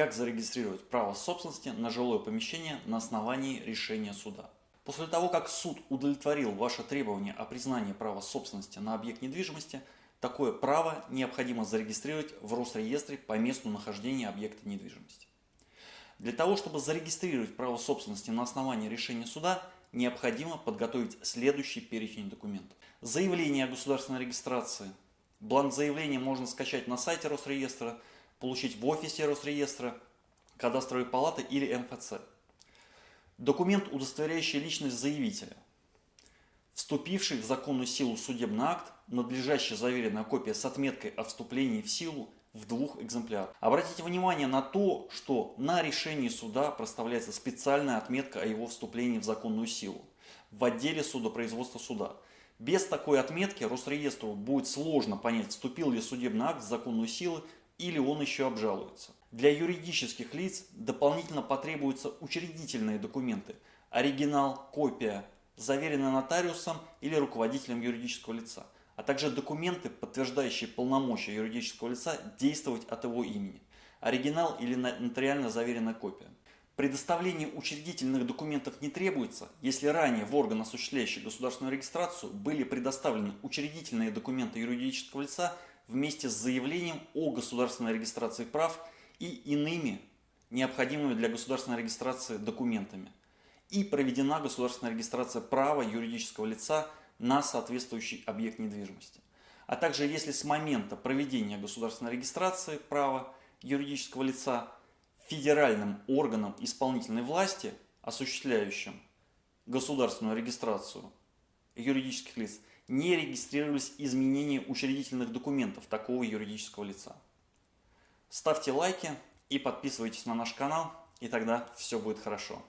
Как зарегистрировать право собственности на жилое помещение на основании решения суда? После того, как суд удовлетворил ваше требование о признании права собственности на объект недвижимости, такое право необходимо зарегистрировать в Росреестре по месту нахождения объекта недвижимости. Для того, чтобы зарегистрировать право собственности на основании решения суда, необходимо подготовить следующий перечень документов. Заявление о государственной регистрации. Бланк заявления можно скачать на сайте Росреестра – получить в офисе Росреестра, кадастровой палаты или МФЦ. Документ, удостоверяющий личность заявителя. Вступивший в законную силу судебный акт, надлежащая заверенная копия с отметкой о вступлении в силу в двух экземплярах. Обратите внимание на то, что на решении суда проставляется специальная отметка о его вступлении в законную силу в отделе судопроизводства суда. Без такой отметки Росреестру будет сложно понять, вступил ли судебный акт в законную силу или он еще обжалуется. Для юридических лиц дополнительно потребуются учредительные документы, оригинал, копия, заверенная нотариусом или руководителем юридического лица, а также документы, подтверждающие полномочия юридического лица действовать от его имени, оригинал или нотариально заверенная копия. Предоставление учредительных документов не требуется, если ранее в орган, осуществляющий государственную регистрацию, были предоставлены учредительные документы юридического лица вместе с заявлением о государственной регистрации прав и иными необходимыми для государственной регистрации документами. И проведена государственная регистрация права юридического лица на соответствующий объект недвижимости. А также если с момента проведения государственной регистрации права юридического лица федеральным органом исполнительной власти, осуществляющим государственную регистрацию юридических лиц, не регистрировались изменения учредительных документов такого юридического лица. Ставьте лайки и подписывайтесь на наш канал, и тогда все будет хорошо.